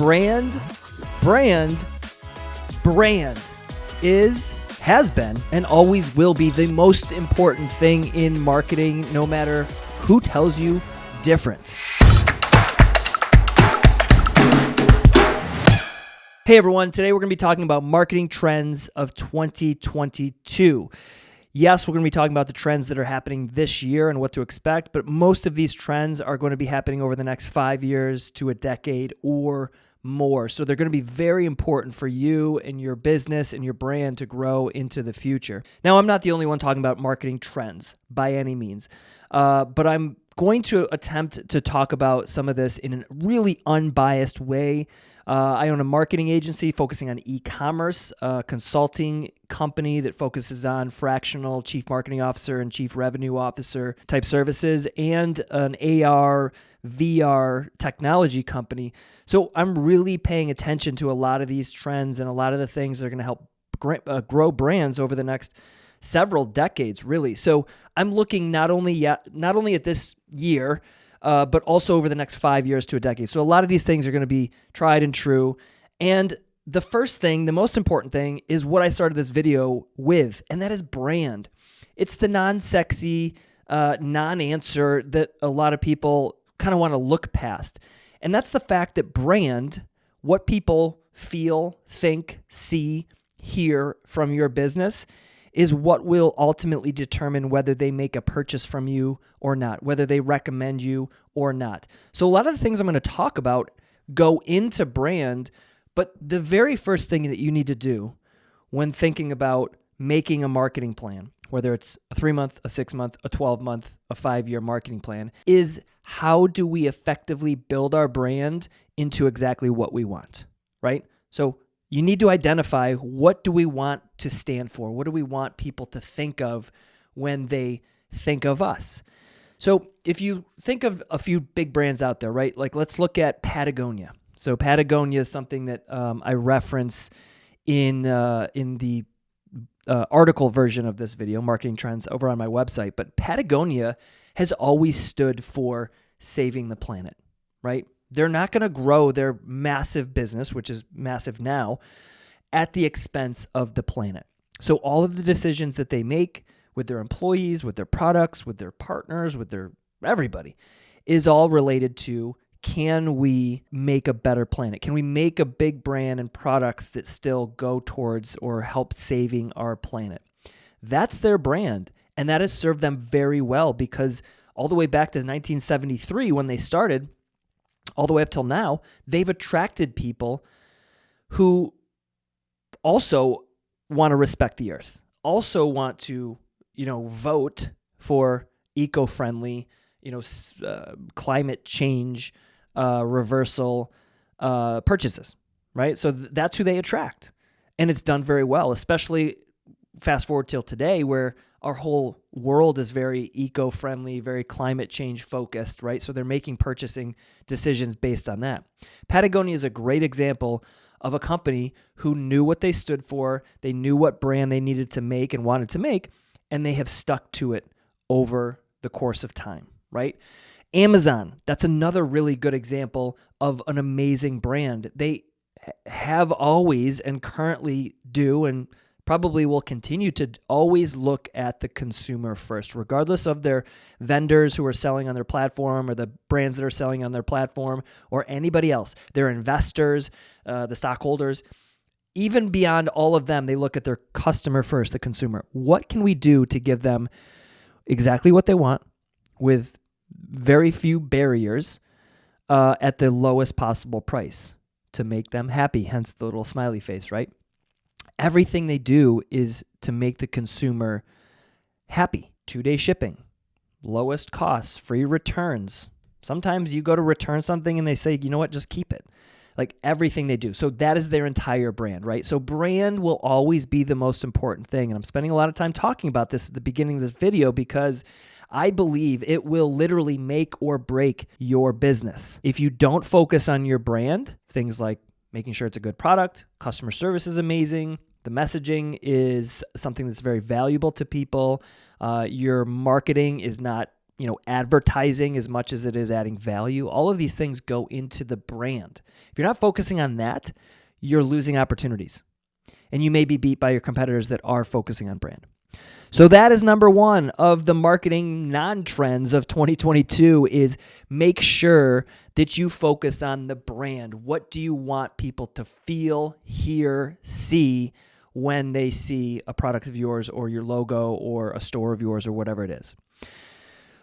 brand, brand, brand is, has been, and always will be the most important thing in marketing, no matter who tells you different. Hey everyone, today we're going to be talking about marketing trends of 2022. Yes, we're going to be talking about the trends that are happening this year and what to expect, but most of these trends are going to be happening over the next five years to a decade or more. So they're going to be very important for you and your business and your brand to grow into the future. Now, I'm not the only one talking about marketing trends by any means, uh, but I'm going to attempt to talk about some of this in a really unbiased way. Uh, I own a marketing agency focusing on e commerce, a consulting company that focuses on fractional chief marketing officer and chief revenue officer type services, and an AR, VR technology company. So I'm really paying attention to a lot of these trends and a lot of the things that are going to help uh, grow brands over the next several decades, really. So I'm looking not only yet, not only at this year, uh, but also over the next five years to a decade. So a lot of these things are going to be tried and true. And the first thing, the most important thing, is what I started this video with, and that is brand. It's the non-sexy, uh, non-answer that a lot of people kind of want to look past, and that's the fact that brand, what people feel, think, see, hear from your business is what will ultimately determine whether they make a purchase from you or not, whether they recommend you or not. So, a lot of the things I'm going to talk about go into brand, but the very first thing that you need to do when thinking about making a marketing plan, whether it's a three month, a six month, a 12 month, a five year marketing plan, is how do we effectively build our brand into exactly what we want, right? So, you need to identify what do we want to stand for? What do we want people to think of when they think of us? So, if you think of a few big brands out there, right? Like let's look at Patagonia. So, Patagonia is something that um, I reference in uh, in the uh, article version of this video, marketing trends, over on my website. But Patagonia has always stood for saving the planet, right? They're not going to grow their massive business, which is massive now, at the expense of the planet. So all of the decisions that they make with their employees, with their products, with their partners, with their everybody is all related to can we make a better planet? Can we make a big brand and products that still go towards or help saving our planet? That's their brand. And that has served them very well because all the way back to 1973 when they started, all the way up till now, they've attracted people who also want to respect the earth, also want to, you know, vote for eco-friendly, you know, uh, climate change uh, reversal uh, purchases, right? So th- that's who they attract, and it's done very well, especially fast forward till today, where our whole world is very eco friendly, very climate change focused, right? So they're making purchasing decisions based on that. Patagonia is a great example of a company who knew what they stood for, they knew what brand they needed to make and wanted to make, and they have stuck to it over the course of time, right? Amazon, that's another really good example of an amazing brand. They have always and currently do and probably will continue to always look at the consumer first, regardless of their vendors who are selling on their platform or the brands that are selling on their platform or anybody else, their investors, uh, the stockholders. Even beyond all of them, they look at their customer first, the consumer. What can we do to give them exactly what they want with very few barriers uh, at the lowest possible price to make them happy? Hence the little smiley face, right? everything they do is to make the consumer happy. Two day shipping, lowest costs, free returns. Sometimes you go to return something and they say, you know what, just keep it. Like everything they do. So that is their entire brand, right? So brand will always be the most important thing. And I'm spending a lot of time talking about this at the beginning of this video because I believe it will literally make or break your business. If you don't focus on your brand, things like making sure it's a good product, customer service is amazing, the messaging is something that's very valuable to people. Uh, your marketing is not you know advertising as much as it is adding value. All of these things go into the brand. If you're not focusing on that, you're losing opportunities. And you may be beat by your competitors that are focusing on brand. So that is number 1 of the marketing non-trends of 2022 is make sure that you focus on the brand. What do you want people to feel, hear, see when they see a product of yours or your logo or a store of yours or whatever it is?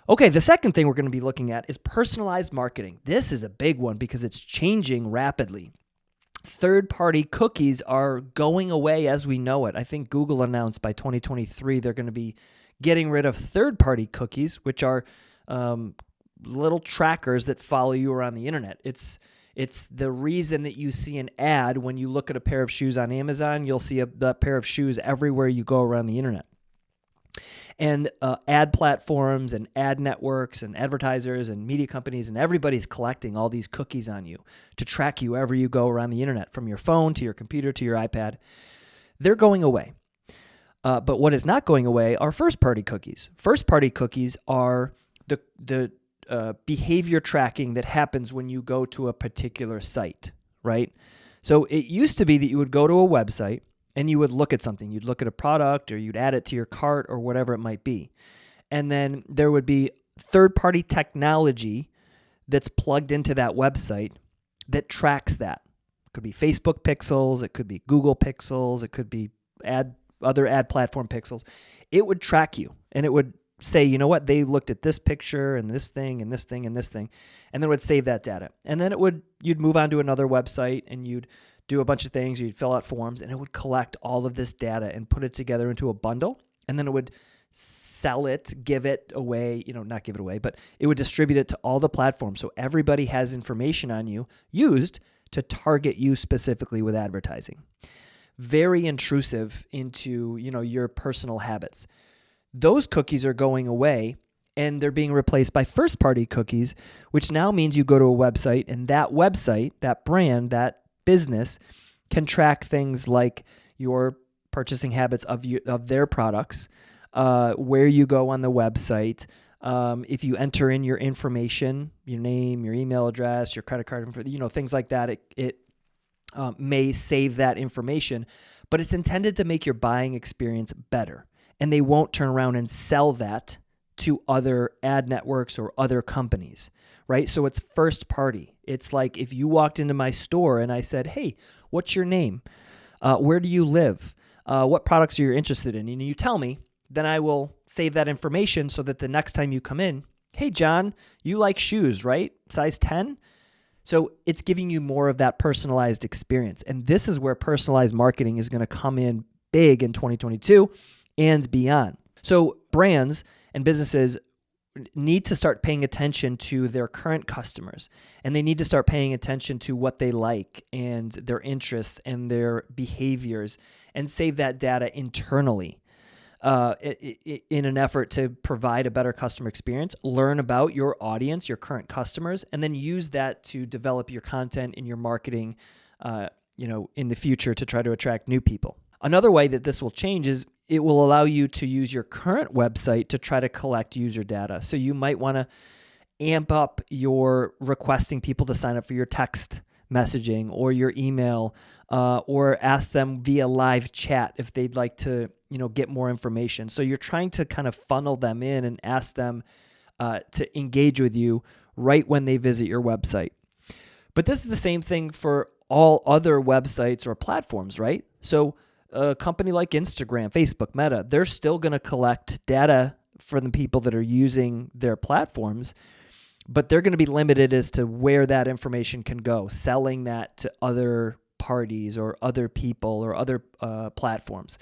Okay, the second thing we're going to be looking at is personalized marketing. This is a big one because it's changing rapidly third party cookies are going away as we know it. I think Google announced by 2023 they're going to be getting rid of third party cookies, which are um, little trackers that follow you around the internet. It's it's the reason that you see an ad when you look at a pair of shoes on Amazon. You'll see a, a pair of shoes everywhere you go around the internet and uh, ad platforms and ad networks and advertisers and media companies and everybody's collecting all these cookies on you to track you wherever you go around the internet from your phone to your computer to your ipad. They're going away. Uh, but what is not going away are first party cookies. First party cookies are the the uh, behavior tracking that happens when you go to a particular site right? So it used to be that you would go to a website and you would look at something. You'd look at a product or you'd add it to your cart or whatever it might be. And then there would be third party technology that's plugged into that website that tracks that. It could be Facebook pixels, it could be Google pixels, it could be ad other ad platform pixels. It would track you and it would say, you know what, they looked at this picture and this thing and this thing and this thing, and then it would save that data. And then it would you'd move on to another website and you'd do a bunch of things. You'd fill out forms, and it would collect all of this data and put it together into a bundle, and then it would sell it, give it away, you know, not give it away, but it would distribute it to all the platforms. So everybody has information on you used to target you specifically with advertising. Very intrusive into, you know, your personal habits. Those cookies are going away and they're being replaced by first party cookies, which now means you go to a website and that website, that brand, that business can track things like your purchasing habits of you, of their products, uh, where you go on the website. Um, if you enter in your information, your name, your email address, your credit card, you know things like that, it, it um, may save that information, but it's intended to make your buying experience better. And they won't turn around and sell that to other ad networks or other companies, right? So it's first party. It's like if you walked into my store and I said, "Hey, what's your name? Uh, where do you live? Uh, what products are you interested in?" And you tell me, then I will save that information so that the next time you come in, "Hey, John, you like shoes, right? Size 10?" So it's giving you more of that personalized experience. And this is where personalized marketing is going to come in big in 2022 and beyond. So brands and businesses need to start paying attention to their current customers and they need to start paying attention to what they like and their interests and their behaviors and save that data internally. Uh, in an effort to provide a better customer experience learn about your audience your current customers and then use that to develop your content and your marketing uh, you know in the future to try to attract new people. Another way that this will change is it will allow you to use your current website to try to collect user data. So you might want to amp up your requesting people to sign up for your text messaging or your email uh, or ask them via live chat if they'd like to you know get more information. So you're trying to kind of funnel them in and ask them uh, to engage with you right when they visit your website. But this is the same thing for all other websites or platforms right? So a company like Instagram, Facebook, Meta, they're still going to collect data from the people that are using their platforms, but they're going to be limited as to where that information can go, selling that to other parties or other people or other uh, platforms.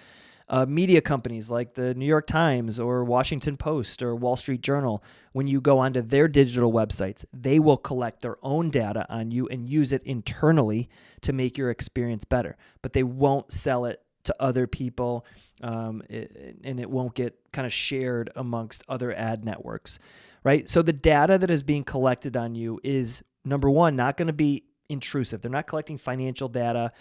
Uh, media companies like the New York Times or Washington Post or Wall Street Journal, when you go onto their digital websites, they will collect their own data on you and use it internally to make your experience better. But they won't sell it to other people, um, it, and it won't get kind of shared amongst other ad networks, right? So the data that is being collected on you is number one, not going to be intrusive. They're not collecting financial data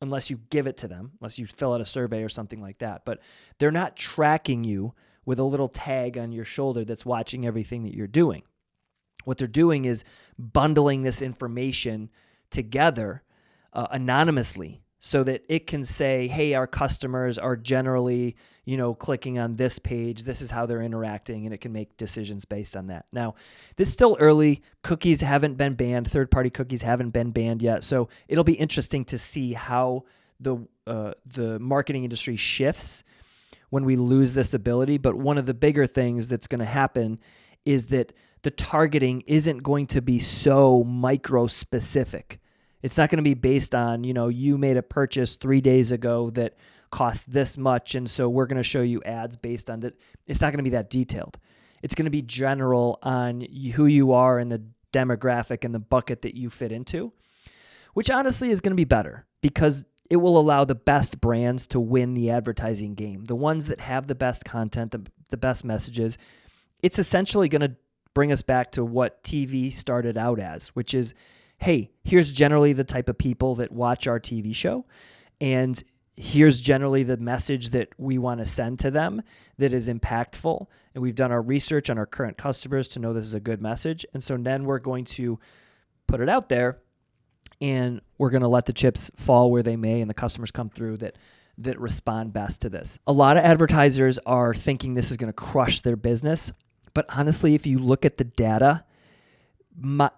unless you give it to them, unless you fill out a survey or something like that. But they're not tracking you with a little tag on your shoulder that's watching everything that you're doing. What they're doing is bundling this information together uh, anonymously so that it can say, hey, our customers are generally, you know, clicking on this page. This is how they're interacting, and it can make decisions based on that. Now, this is still early. Cookies haven't been banned. Third party cookies haven't been banned yet. So it'll be interesting to see how the uh, the marketing industry shifts when we lose this ability. But one of the bigger things that's going to happen is that the targeting isn't going to be so micro specific it's not going to be based on, you know, you made a purchase three days ago that cost this much. And so we're going to show you ads based on that. It's not going to be that detailed. It's going to be general on who you are and the demographic and the bucket that you fit into, which honestly is going to be better because it will allow the best brands to win the advertising game. The ones that have the best content, the, the best messages. It's essentially going to bring us back to what TV started out as, which is hey, here's generally the type of people that watch our TV show. And here's generally the message that we want to send to them that is impactful. And we've done our research on our current customers to know this is a good message. And so then we're going to put it out there and we're going to let the chips fall where they may and the customers come through that that respond best to this. A lot of advertisers are thinking this is going to crush their business, but honestly if you look at the data, my,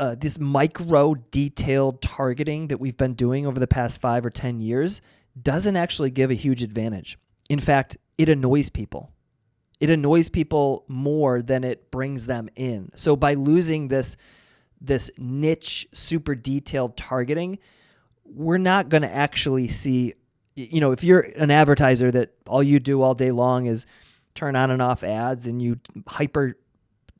uh, this micro detailed targeting that we've been doing over the past five or 10 years doesn't actually give a huge advantage. In fact, it annoys people. It annoys people more than it brings them in. So by losing this this niche super detailed targeting, we're not going to actually see you know, if you're an advertiser that all you do all day long is turn on and off ads and you hyper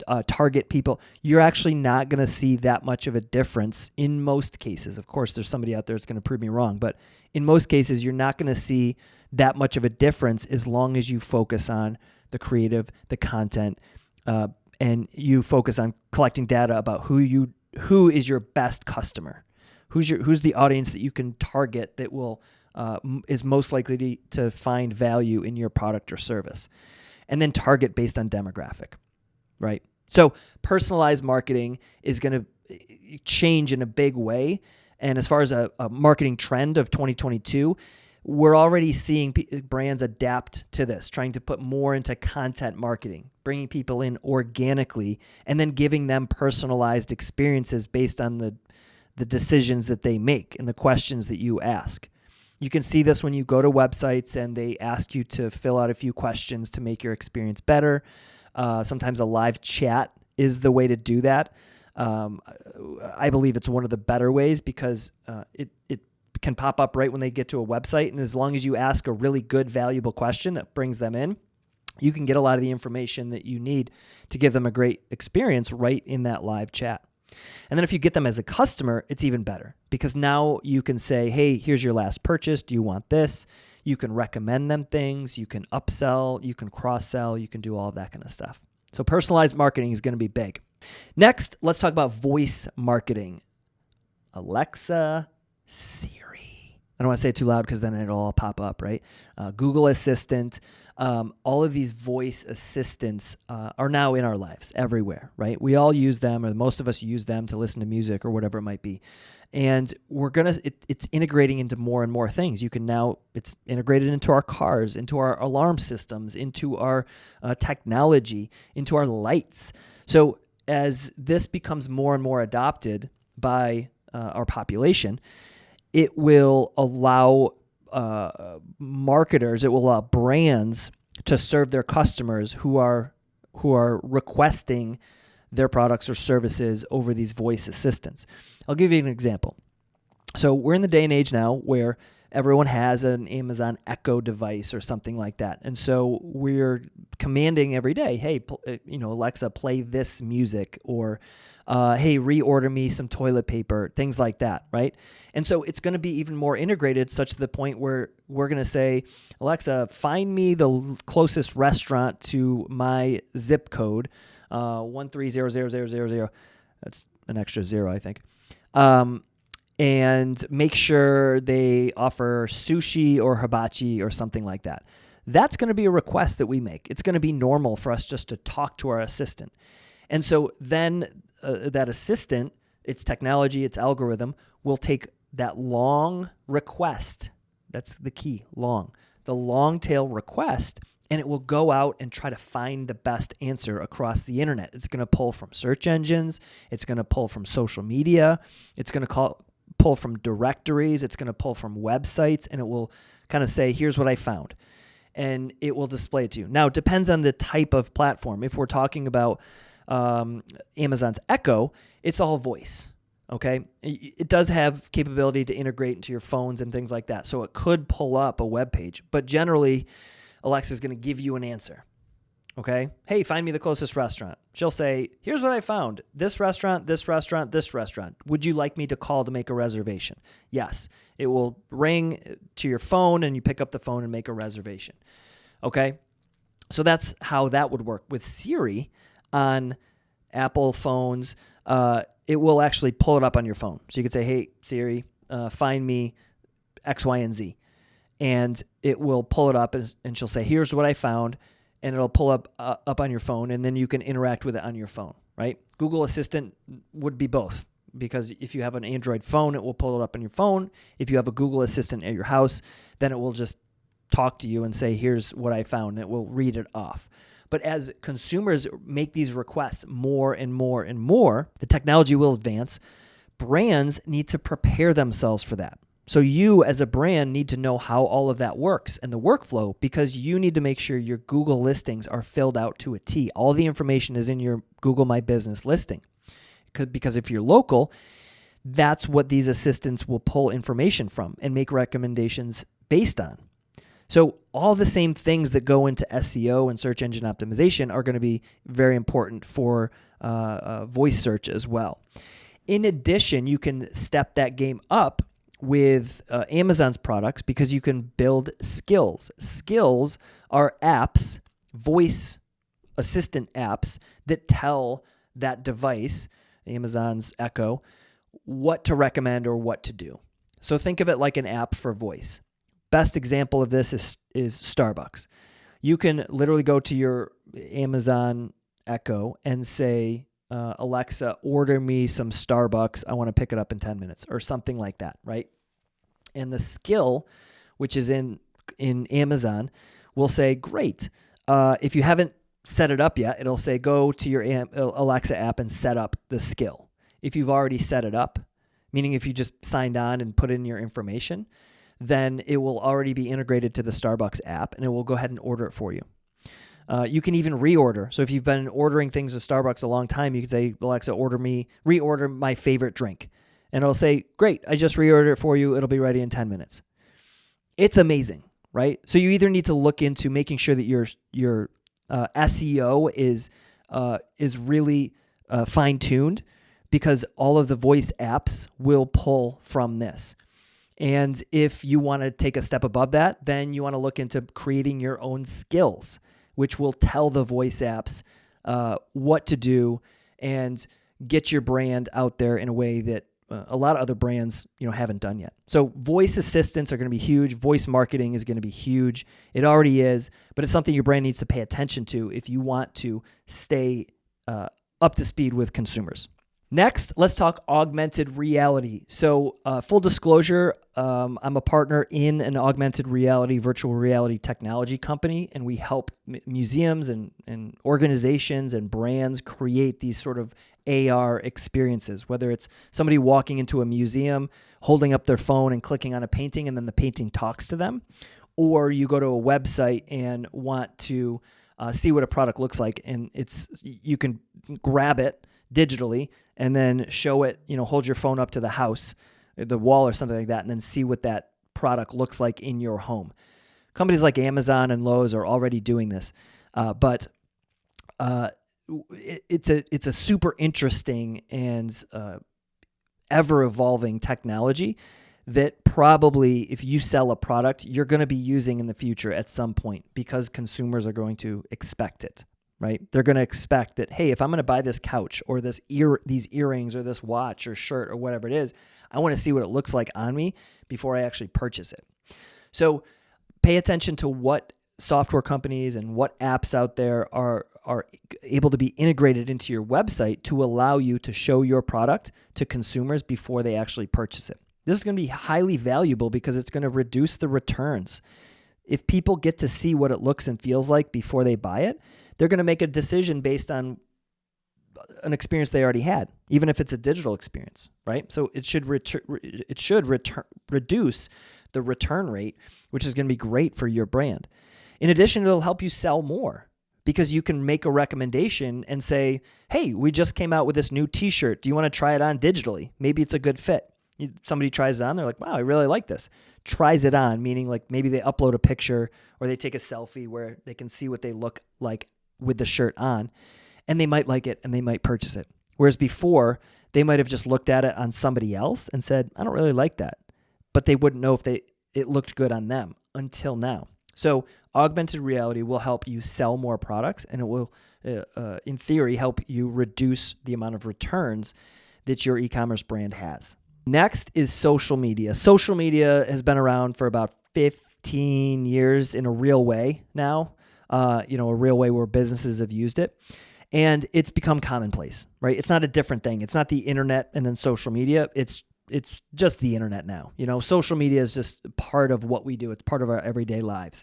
uh, target people, you're actually not going to see that much of a difference in most cases. Of course, there's somebody out there that's going to prove me wrong, but in most cases, you're not going to see that much of a difference as long as you focus on the creative, the content, uh, and you focus on collecting data about who you who is your best customer, who's your who's the audience that you can target that will uh, is most likely to, to find value in your product or service, and then target based on demographic, right? So personalized marketing is going to eh, change in a big way. And as far as a, a marketing trend of 2022, we're already seeing p- brands adapt to this, trying to put more into content marketing, bringing people in organically, and then giving them personalized experiences based on the the decisions that they make and the questions that you ask. You can see this when you go to websites and they ask you to fill out a few questions to make your experience better. Uh, sometimes a live chat is the way to do that. Um, I believe it's one of the better ways because uh, it it can pop up right when they get to a website, and as long as you ask a really good, valuable question that brings them in, you can get a lot of the information that you need to give them a great experience right in that live chat. And then if you get them as a customer, it's even better because now you can say, hey, here's your last purchase. Do you want this? You can recommend them things, you can upsell, you can cross sell, you can do all of that kind of stuff. So personalized marketing is going to be big. Next, let's talk about voice marketing. Alexa, Siri. I don't want to say it too loud because then it'll all pop up, right? Uh, Google Assistant. Um, all of these voice assistants uh, are now in our lives everywhere, right? We all use them, or most of us use them to listen to music or whatever it might be and we're gonna it, it's integrating into more and more things. You can now it's integrated into our cars into our alarm systems into our uh, technology into our lights. So as this becomes more and more adopted by uh, our population it will allow uh, marketers it will allow brands to serve their customers who are who are requesting their products or services over these voice assistants. I'll give you an example. So we're in the day and age now where everyone has an Amazon Echo device or something like that. And so we're commanding every day, hey, uh, you know, Alexa, play this music or uh, hey, reorder me some toilet paper, things like that, right? And so it's going to be even more integrated, such to the point where we're going to say, Alexa, find me the closest restaurant to my zip code uh, one three zero zero zero zero zero. That's an extra zero, I think. Um, and make sure they offer sushi or hibachi or something like that. that's going to be a request that we make. It's going to be normal for us just to talk to our assistant. And so then uh, that assistant, its technology, its algorithm, will take that long request. That's the key long. The long tail request and it will go out and try to find the best answer across the internet. It's going to pull from search engines, it's going to pull from social media, it's going to call, pull from directories, it's going to pull from websites, and it will kind of say, here's what I found. And it will display it to you. Now, it depends on the type of platform. If we're talking about um, Amazon's Echo, it's all voice. Okay. It does have capability to integrate into your phones and things like that. So it could pull up a web page, but generally, Alexa is going to give you an answer. Okay. Hey, find me the closest restaurant. She'll say, Here's what I found this restaurant, this restaurant, this restaurant. Would you like me to call to make a reservation? Yes. It will ring to your phone and you pick up the phone and make a reservation. Okay. So that's how that would work. With Siri on Apple phones, uh, it will actually pull it up on your phone. So you could say, Hey, Siri, uh, find me X, Y, and Z and it will pull it up and, and she'll say, "Here's what I found," and it'll pull up uh, up on your phone, and then you can interact with it on your phone. Right? Google Assistant would be both because if you have an Android phone, it will pull it up on your phone. If you have a Google Assistant at your house, then it will just talk to you and say, "Here's what I found." And it will read it off. But as consumers make these requests more and more and more, the technology will advance. Brands need to prepare themselves for that. So you as a brand need to know how all of that works and the workflow because you need to make sure your Google listings are filled out to a T. All the information is in your Google My Business listing. Because if you're local, that's what these assistants will pull information from and make recommendations based on. So, all the same things that go into SEO and search engine optimization are going to be very important for uh, uh, voice search as well. In addition, you can step that game up with uh, Amazon's products because you can build skills. Skills are apps, voice assistant apps that tell that device, Amazon's Echo, what to recommend or what to do. So think of it like an app for voice. Best example of this is, is Starbucks. You can literally go to your Amazon Echo and say, uh, Alexa, order me some Starbucks. I want to pick it up in 10 minutes or something like that, right? And the skill, which is in in Amazon, will say, great. Uh, if you haven't set it up yet, it'll say, go to your Alexa app and set up the skill. If you've already set it up, meaning if you just signed on and put in your information, then it will already be integrated to the Starbucks app and it will go ahead and order it for you. Uh, you can even reorder. So if you've been ordering things at Starbucks a long time, you can say, Alexa, order me, reorder my favorite drink. And it'll say, Great, I just reordered it for you. It'll be ready in 10 minutes. It's amazing, right? So you either need to look into making sure that your, your uh, SEO is, uh, is really uh, fine tuned because all of the voice apps will pull from this. And if you want to take a step above that, then you want to look into creating your own skills which will tell the voice apps uh, what to do and get your brand out there in a way that uh, a lot of other brands you know haven't done yet. So voice assistants are going to be huge. Voice marketing is going to be huge. It already is, but it's something your brand needs to pay attention to if you want to stay uh, up to speed with consumers. Next, let's talk augmented reality. So, uh, full disclosure, um, I'm a partner in an augmented reality, virtual reality technology company, and we help museums and, and organizations and brands create these sort of AR experiences, whether it's somebody walking into a museum, holding up their phone and clicking on a painting, and then the painting talks to them, or you go to a website and want to uh, see what a product looks like, and it's you can grab it digitally and then show it, you know, hold your phone up to the house, the wall or something like that, and then see what that product looks like in your home. Companies like Amazon and Lowe's are already doing this, uh, but uh, it, it's a it's a super interesting and uh, ever evolving technology that probably if you sell a product you're going to be using in the future at some point because consumers are going to expect it right? They're going to expect that, hey, if I'm going to buy this couch or this ear, these earrings or this watch or shirt or whatever it is, I want to see what it looks like on me before I actually purchase it. So pay attention to what software companies and what apps out there are are able to be integrated into your website to allow you to show your product to consumers before they actually purchase it. This is going to be highly valuable because it's going to reduce the returns. If people get to see what it looks and feels like before they buy it, they're going to make a decision based on an experience they already had, even if it's a digital experience, right? So it should retur- it should return reduce the return rate, which is going to be great for your brand. In addition, it'll help you sell more because you can make a recommendation and say, "Hey, we just came out with this new T-shirt. Do you want to try it on digitally? Maybe it's a good fit." Somebody tries it on, they're like, "Wow, I really like this." Tries it on, meaning like maybe they upload a picture or they take a selfie where they can see what they look like with the shirt on, and they might like it and they might purchase it. Whereas before, they might have just looked at it on somebody else and said, "I don't really like that," but they wouldn't know if they it looked good on them until now. So, augmented reality will help you sell more products and it will, uh, uh, in theory, help you reduce the amount of returns that your e commerce brand has. Next is social media. Social media has been around for about 15 years in a real way now, uh, you know, a real way where businesses have used it. And it's become commonplace, right? It's not a different thing. It's not the internet and then social media. It's it's just the internet now. You know, social media is just part of what we do. It's part of our everyday lives.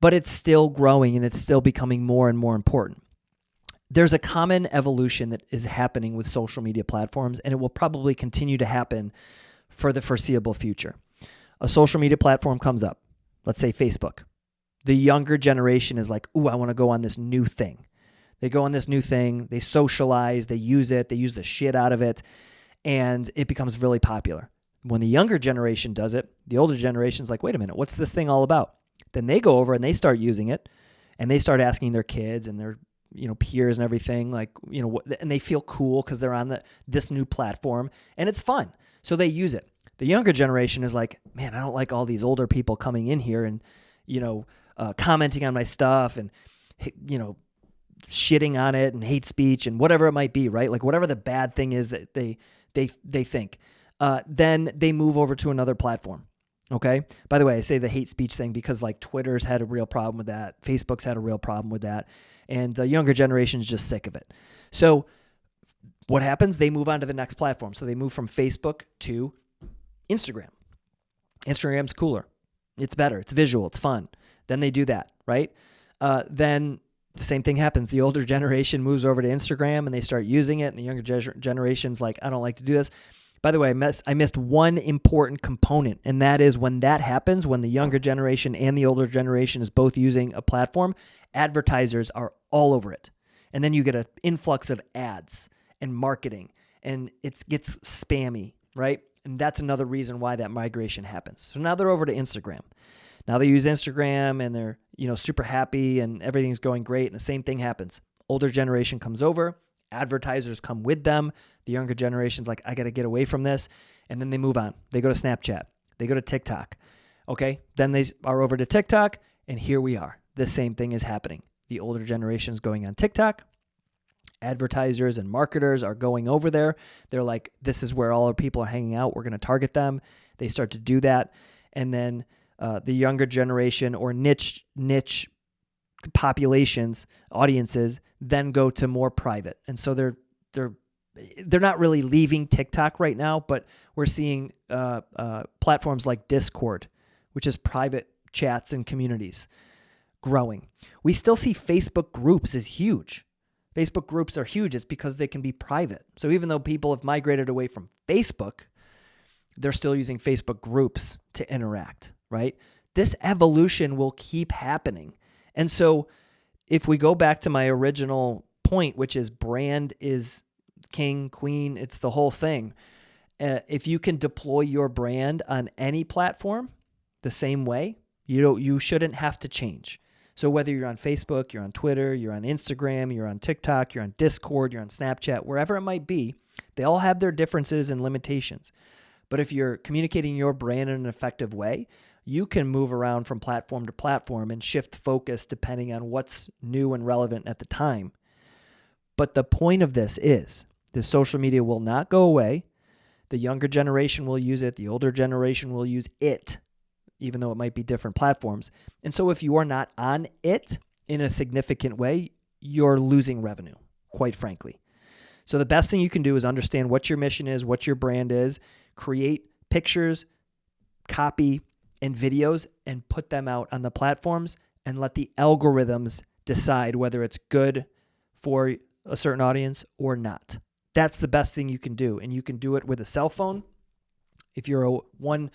But it's still growing and it's still becoming more and more important. There's a common evolution that is happening with social media platforms and it will probably continue to happen for the foreseeable future. A social media platform comes up. Let's say Facebook. The younger generation is like, "Ooh, I want to go on this new thing." They go on this new thing, they socialize, they use it, they use the shit out of it and it becomes really popular. When the younger generation does it, the older generation's like, wait a minute, what's this thing all about? Then they go over and they start using it and they start asking their kids and their you know peers and everything like you know and they feel cool because they're on the this new platform and it's fun so they use it the younger generation is like man i don't like all these older people coming in here and you know uh, commenting on my stuff and you know shitting on it and hate speech and whatever it might be right like whatever the bad thing is that they they they think. Uh, then they move over to another platform. Okay. By the way, I say the hate speech thing because like Twitter's had a real problem with that, Facebook's had a real problem with that, and the younger generation is just sick of it. So what happens? They move on to the next platform. So they move from Facebook to Instagram. Instagram's cooler. It's better. It's visual. It's fun. Then they do that, right? Uh, then the same thing happens. The older generation moves over to Instagram and they start using it, and the younger generation's like, I don't like to do this. By the way, I missed, I missed one important component, and that is when that happens, when the younger generation and the older generation is both using a platform, advertisers are all over it. And then you get an influx of ads and marketing, and it gets spammy, right? And that's another reason why that migration happens. So now they're over to Instagram. Now they use Instagram and they're, you know, super happy and everything's going great. And the same thing happens. Older generation comes over, advertisers come with them. The younger generation's like, I got to get away from this. And then they move on. They go to Snapchat, they go to TikTok. Okay. Then they are over to TikTok. And here we are. The same thing is happening. The older generation is going on TikTok. Advertisers and marketers are going over there. They're like, this is where all our people are hanging out. We're going to target them. They start to do that. And then uh, the younger generation or niche niche populations audiences then go to more private and so they're they're they're not really leaving TikTok right now, but we're seeing uh, uh, platforms like Discord, which is private chats and communities, growing. We still see Facebook groups is huge. Facebook groups are huge. It's because they can be private. So even though people have migrated away from Facebook, they're still using Facebook groups to interact right? This evolution will keep happening. And so if we go back to my original point, which is brand is king, queen, it's the whole thing. Uh, if you can deploy your brand on any platform the same way, you don't, you shouldn't have to change. So whether you're on Facebook, you're on Twitter, you're on Instagram, you're on TikTok, you're on Discord, you're on Snapchat, wherever it might be, they all have their differences and limitations. But if you're communicating your brand in an effective way, you can move around from platform to platform and shift focus depending on what's new and relevant at the time. But the point of this is the social media will not go away. The younger generation will use it, the older generation will use it. even though it might be different platforms. And so if you are not on it in a significant way, you're losing revenue, quite frankly. So the best thing you can do is understand what your mission is, what your brand is, create pictures, copy, and videos and put them out on the platforms and let the algorithms decide whether it's good for a certain audience or not. That's the best thing you can do. And you can do it with a cell phone. If you're a one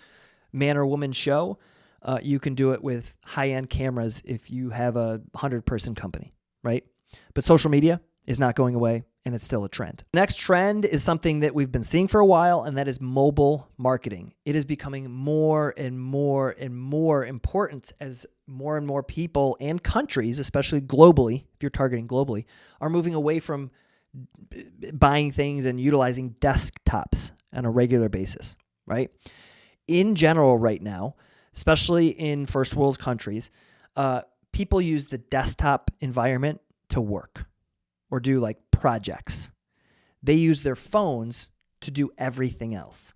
man or woman show, uh, you can do it with high end cameras if you have a 100 person company, right? But social media is not going away and it's still a trend. Next trend is something that we've been seeing for a while, and that is mobile marketing. It is becoming more and more and more important as more and more people and countries, especially globally, if you're targeting globally, are moving away from buying things and utilizing desktops on a regular basis, right? In general, right now, especially in first world countries, uh, people use the desktop environment to work or do like projects. They use their phones to do everything else.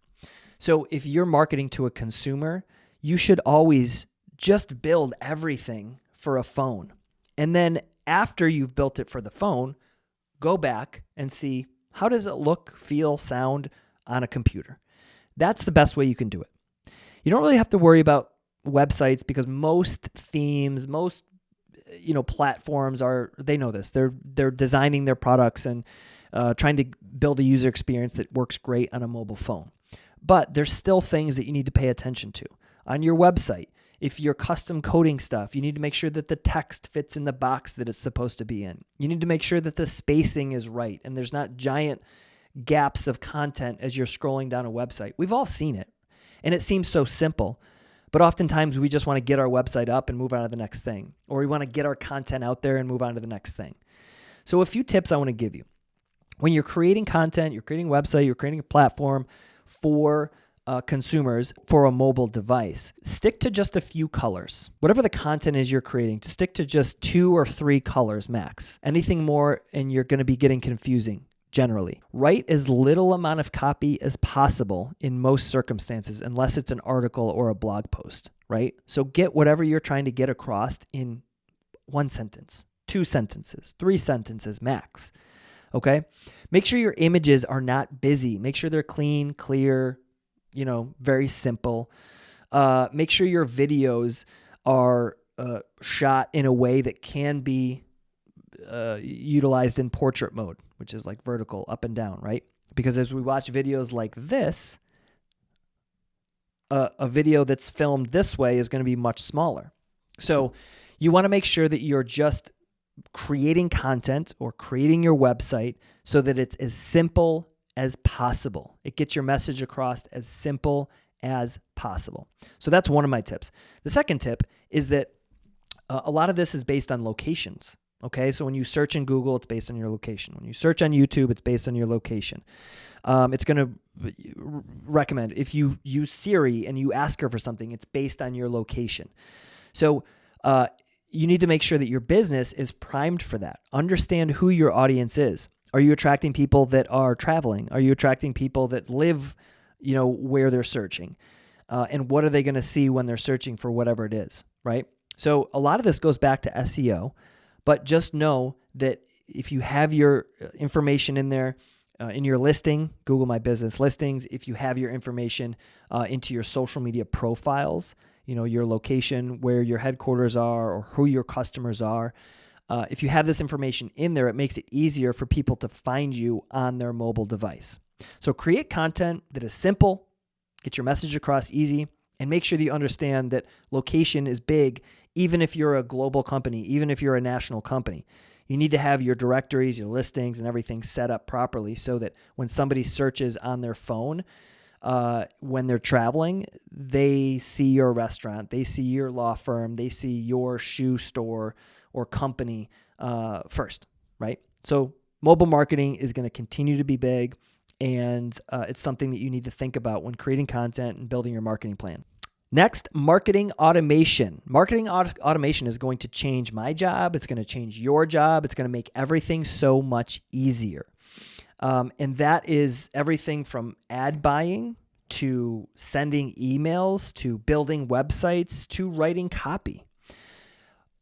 So if you're marketing to a consumer, you should always just build everything for a phone. And then after you've built it for the phone, go back and see how does it look, feel, sound on a computer. That's the best way you can do it. You don't really have to worry about websites because most themes, most you know platforms are they know this. They're they're designing their products and uh, trying to build a user experience that works great on a mobile phone. But there's still things that you need to pay attention to. On your website if you're custom coding stuff you need to make sure that the text fits in the box that it's supposed to be in. You need to make sure that the spacing is right and there's not giant gaps of content as you're scrolling down a website. We've all seen it. And it seems so simple but oftentimes we just want to get our website up and move on to the next thing, or we want to get our content out there and move on to the next thing. So, a few tips I want to give you. When you're creating content, you're creating a website, you're creating a platform for uh, consumers for a mobile device, stick to just a few colors. Whatever the content is you're creating, to stick to just two or three colors max. Anything more, and you're going to be getting confusing generally. Write as little amount of copy as possible in most circumstances, unless it's an article or a blog post, right? So get whatever you're trying to get across in one sentence, two sentences, three sentences max. Okay. Make sure your images are not busy. Make sure they're clean, clear, you know, very simple. Uh, make sure your videos are uh, shot in a way that can be uh, utilized in portrait mode, which is like vertical up and down, right? Because as we watch videos like this, a, a video that's filmed this way is going to be much smaller. So you want to make sure that you're just creating content or creating your website so that it's as simple as possible. It gets your message across as simple as possible. So that's one of my tips. The second tip is that uh, a lot of this is based on locations. Okay, so when you search in Google, it's based on your location. When you search on YouTube, it's based on your location. Um, it's going to recommend if you use Siri and you ask her for something, it's based on your location. So uh, you need to make sure that your business is primed for that. Understand who your audience is. Are you attracting people that are traveling? Are you attracting people that live, you know, where they're searching? Uh, and what are they going to see when they're searching for whatever it is, right? So a lot of this goes back to SEO. But just know that if you have your uh, information in there, uh, in your listing, Google My Business listings, if you have your information uh, into your social media profiles, you know, your location, where your headquarters are, or who your customers are, uh, if you have this information in there, it makes it easier for people to find you on their mobile device. So create content that is simple, get your message across easy, and make sure that you understand that location is big, even if you're a global company, even if you're a national company. You need to have your directories, your listings, and everything set up properly so that when somebody searches on their phone, uh, when they're traveling, they see your restaurant, they see your law firm, they see your shoe store or company uh, first, right? So, mobile marketing is going to continue to be big, and uh, it's something that you need to think about when creating content and building your marketing plan. Next, marketing automation. Marketing aut- automation is going to change my job. It's going to change your job. It's going to make everything so much easier. Um, and that is everything from ad buying to sending emails to building websites to writing copy.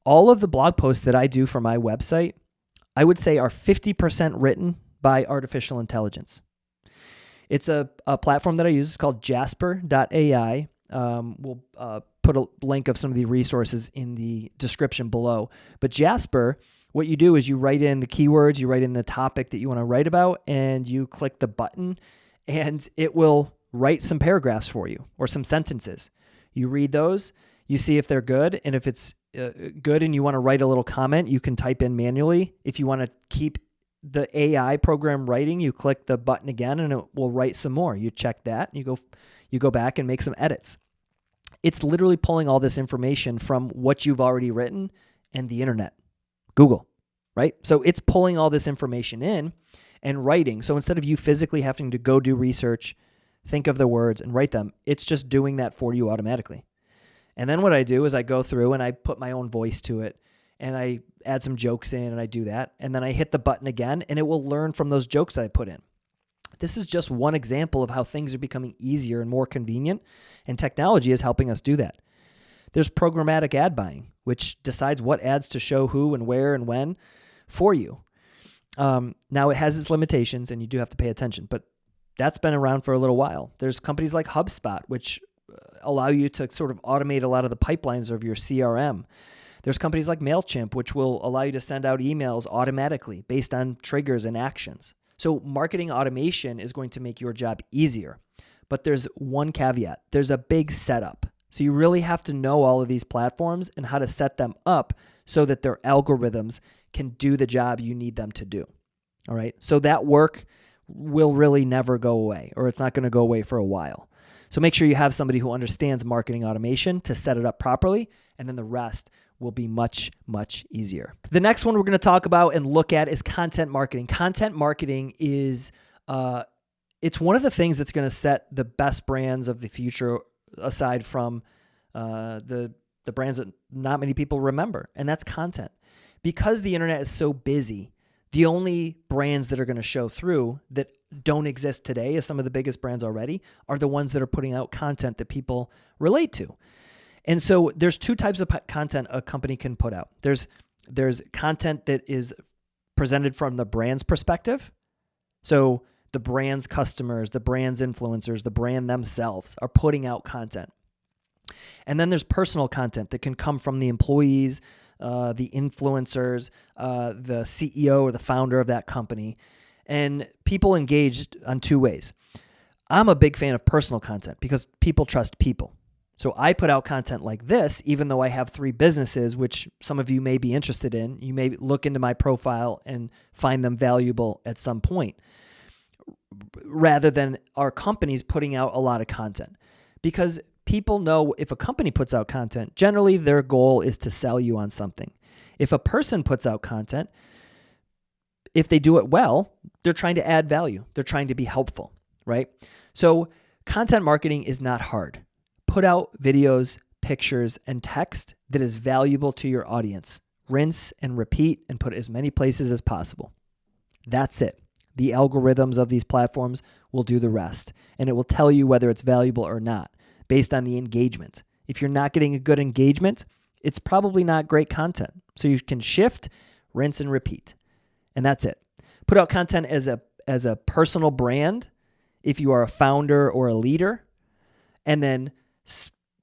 All of the blog posts that I do for my website, I would say are 50% written by artificial intelligence. It's a, a platform that I use. It's called jasper.ai. Um, we'll uh, put a link of some of the resources in the description below. But Jasper, what you do is you write in the keywords, you write in the topic that you want to write about, and you click the button, and it will write some paragraphs for you or some sentences. You read those, you see if they're good, and if it's uh, good and you want to write a little comment, you can type in manually. If you want to keep the AI program writing, you click the button again and it will write some more. You check that, and you go you go back and make some edits. It's literally pulling all this information from what you've already written and the internet, Google, right? So it's pulling all this information in and writing. So instead of you physically having to go do research, think of the words and write them, it's just doing that for you automatically. And then what I do is I go through and I put my own voice to it and I add some jokes in and I do that. And then I hit the button again and it will learn from those jokes I put in. This is just one example of how things are becoming easier and more convenient, and technology is helping us do that. There's programmatic ad buying, which decides what ads to show who and where and when for you. Um, now, it has its limitations, and you do have to pay attention, but that's been around for a little while. There's companies like HubSpot, which uh, allow you to sort of automate a lot of the pipelines of your CRM. There's companies like MailChimp, which will allow you to send out emails automatically based on triggers and actions. So, marketing automation is going to make your job easier. But there's one caveat there's a big setup. So, you really have to know all of these platforms and how to set them up so that their algorithms can do the job you need them to do. All right. So, that work will really never go away, or it's not going to go away for a while. So, make sure you have somebody who understands marketing automation to set it up properly, and then the rest will be much, much easier. The next one we're going to talk about and look at is content marketing. Content marketing is uh, it's one of the things that's going to set the best brands of the future aside from uh, the the brands that not many people remember, and that's content. Because the internet is so busy, the only brands that are going to show through that don't exist today, as some of the biggest brands already, are the ones that are putting out content that people relate to. And so there's two types of content a company can put out. There's there's content that is presented from the brand's perspective. So the brand's customers, the brand's influencers, the brand themselves are putting out content. And then there's personal content that can come from the employees, uh, the influencers, uh, the CEO or the founder of that company. And people engaged on two ways. I'm a big fan of personal content because people trust people. So I put out content like this, even though I have three businesses, which some of you may be interested in. You may look into my profile and find them valuable at some point, rather than our companies putting out a lot of content. Because people know if a company puts out content, generally their goal is to sell you on something. If a person puts out content, if they do it well, they're trying to add value, they're trying to be helpful, right? So content marketing is not hard Put out videos, pictures, and text that is valuable to your audience. Rinse and repeat and put as many places as possible. That's it. The algorithms of these platforms will do the rest, and it will tell you whether it's valuable or not based on the engagement. If you're not getting a good engagement, it's probably not great content. So you can shift, rinse, and repeat. And that's it. Put out content as a as a personal brand if you are a founder or a leader, and then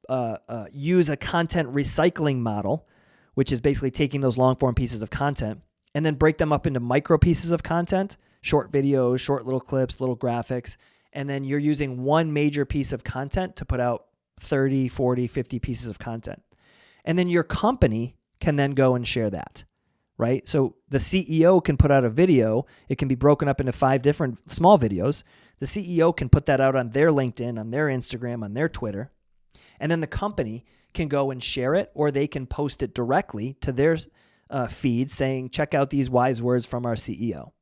uh, uh, use a content recycling model, which is basically taking those long form pieces of content and then break them up into micro pieces of content, short videos, short little clips, little graphics. And then you're using one major piece of content to put out 30, 40, 50 pieces of content. And then your company can then go and share that, right? So the CEO can put out a video, it can be broken up into five different small videos. The CEO can put that out on their LinkedIn, on their Instagram, on their Twitter and then the company can go and share it or they can post it directly to their uh, feed saying, check out these wise words from our CEO.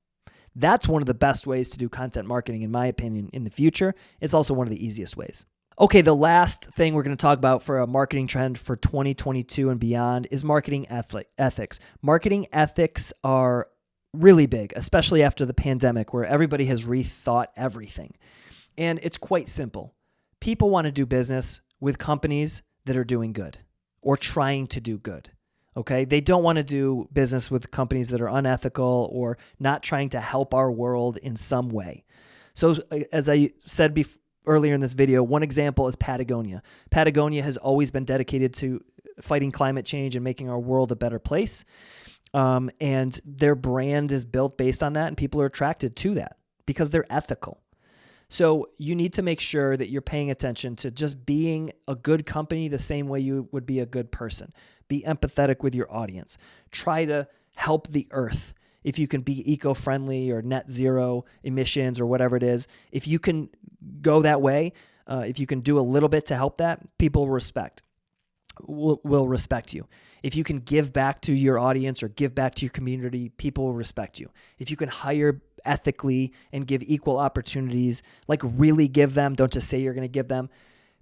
That's one of the best ways to do content marketing, in my opinion, in the future. It's also one of the easiest ways. Okay, the last thing we're going to talk about for a marketing trend for 2022 and beyond is marketing ethics. Marketing ethics are really big, especially after the pandemic, where everybody has rethought everything. And it's quite simple people want to do business with companies that are doing good or trying to do good. Okay. They don't want to do business with companies that are unethical or not trying to help our world in some way. So, as I said earlier in this video, one example is Patagonia. Patagonia has always been dedicated to fighting climate change and making our world a better place. Um, and their brand is built based on that, and people are attracted to that because they're ethical. So you need to make sure that you're paying attention to just being a good company the same way you would be a good person. Be empathetic with your audience. Try to help the earth. If you can be eco friendly or net zero emissions or whatever it is, if you can go that way, uh, if you can do a little bit to help that, people respect will, will respect you. If you can give back to your audience or give back to your community, people will respect you. If you can hire ethically and give equal opportunities, like really give them, don't just say you're going to give them,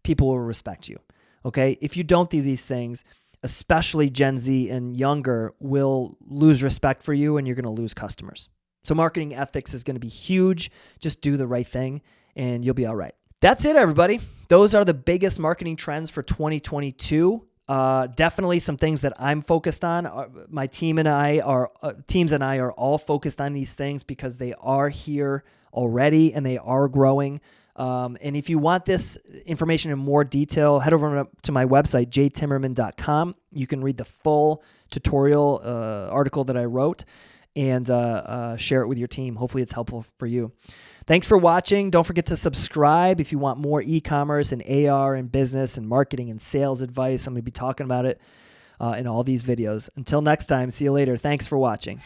people will respect you. Okay? If you don't do these things, especially Gen Z and younger will lose respect for you and you're going to lose customers. So marketing ethics is going to be huge. Just do the right thing and you'll be all right. That's it, everybody. Those are the biggest marketing trends for 2022. Uh, definitely some things that I'm focused on. Uh, my team and I are uh, teams and I are all focused on these things because they are here already and they are growing. Um, and if you want this information in more detail, head over to my website, jtimmerman.com. You can read the full tutorial uh, article that I wrote and uh, uh, share it with your team. Hopefully, it's helpful for you. Thanks for watching. Don't forget to subscribe if you want more e commerce and AR and business and marketing and sales advice. I'm going to be talking about it uh, in all these videos. Until next time, see you later. Thanks for watching.